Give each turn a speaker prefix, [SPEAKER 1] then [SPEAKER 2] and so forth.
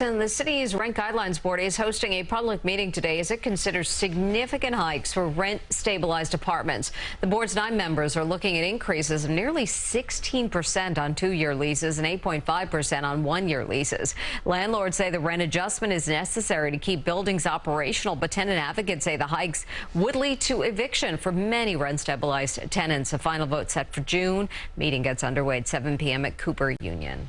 [SPEAKER 1] And the city's rent guidelines board is hosting a public meeting today as it considers significant hikes for rent stabilized apartments. The board's nine members are looking at increases of nearly 16% on two year leases and 8.5% on one year leases. Landlords say the rent adjustment is necessary to keep buildings operational, but tenant advocates say the hikes would lead to eviction for many rent stabilized tenants. A final vote set for June. Meeting gets underway at 7 p.m. at Cooper Union.